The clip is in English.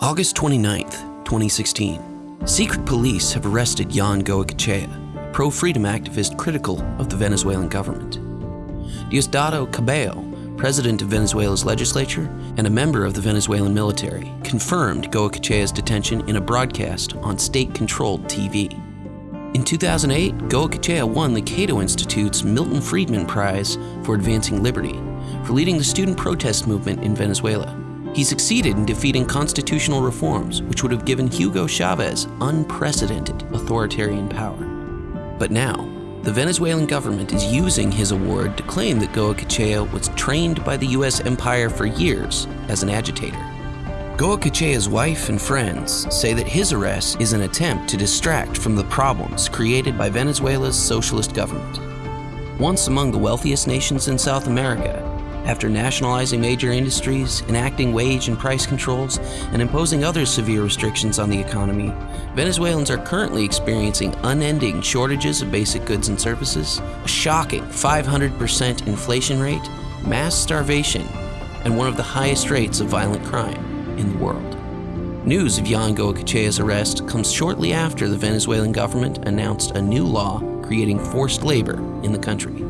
August 29th, 2016. Secret police have arrested Yon Goicoechea, pro freedom activist critical of the Venezuelan government. Diosdado Cabello, president of Venezuela's legislature and a member of the Venezuelan military, confirmed Goicoechea's detention in a broadcast on state controlled TV. In 2008, Goicoechea won the Cato Institute's Milton Friedman Prize for Advancing Liberty for leading the student protest movement in Venezuela. He succeeded in defeating constitutional reforms, which would have given Hugo Chavez unprecedented authoritarian power. But now, the Venezuelan government is using his award to claim that Goicoechea was trained by the US empire for years as an agitator. Goicoechea's wife and friends say that his arrest is an attempt to distract from the problems created by Venezuela's socialist government. Once among the wealthiest nations in South America, after nationalizing major industries, enacting wage and price controls, and imposing other severe restrictions on the economy, Venezuelans are currently experiencing unending shortages of basic goods and services, a shocking 500% inflation rate, mass starvation, and one of the highest rates of violent crime in the world. News of Yon Goicoechea's arrest comes shortly after the Venezuelan government announced a new law creating forced labor in the country.